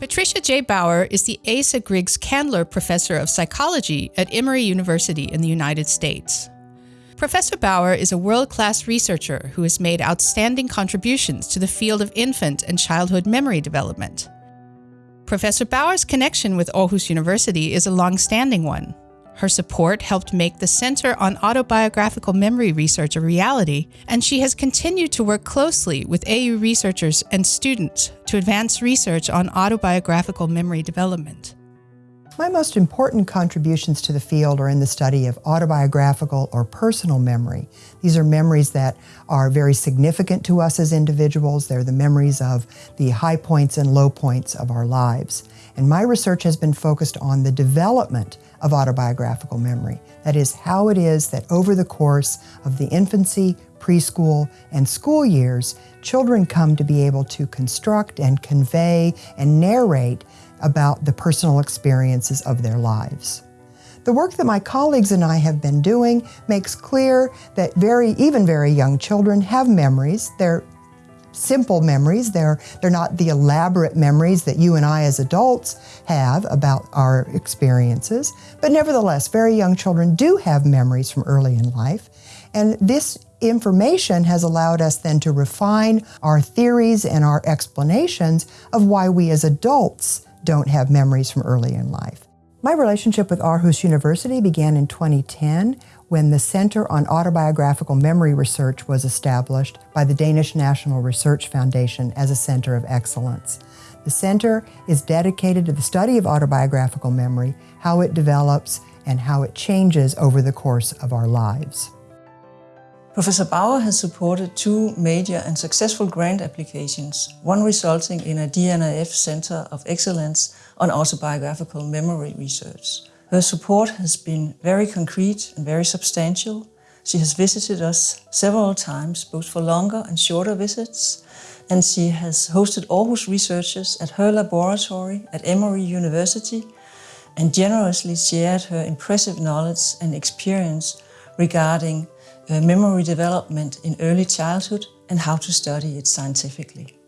Patricia J. Bauer is the Asa Griggs Candler Professor of Psychology at Emory University in the United States. Professor Bauer is a world-class researcher who has made outstanding contributions to the field of infant and childhood memory development. Professor Bauer's connection with Aarhus University is a long-standing one. Her support helped make the Center on Autobiographical Memory Research a reality, and she has continued to work closely with AU researchers and students to advance research on autobiographical memory development. My most important contributions to the field are in the study of autobiographical or personal memory. These are memories that are very significant to us as individuals. They're the memories of the high points and low points of our lives. And my research has been focused on the development of autobiographical memory. That is, how it is that over the course of the infancy, preschool, and school years, children come to be able to construct and convey and narrate about the personal experiences of their lives. The work that my colleagues and I have been doing makes clear that very, even very young children have memories. They're simple memories. They're, they're not the elaborate memories that you and I as adults have about our experiences. But nevertheless, very young children do have memories from early in life. And this information has allowed us then to refine our theories and our explanations of why we as adults don't have memories from early in life. My relationship with Aarhus University began in 2010 when the Center on Autobiographical Memory Research was established by the Danish National Research Foundation as a center of excellence. The center is dedicated to the study of autobiographical memory, how it develops, and how it changes over the course of our lives. Professor Bauer has supported two major and successful grant applications, one resulting in a DNRF Center of Excellence on Autobiographical Memory Research. Her support has been very concrete and very substantial. She has visited us several times, both for longer and shorter visits, and she has hosted Aarhus researchers at her laboratory at Emory University and generously shared her impressive knowledge and experience regarding Uh, memory development in early childhood and how to study it scientifically.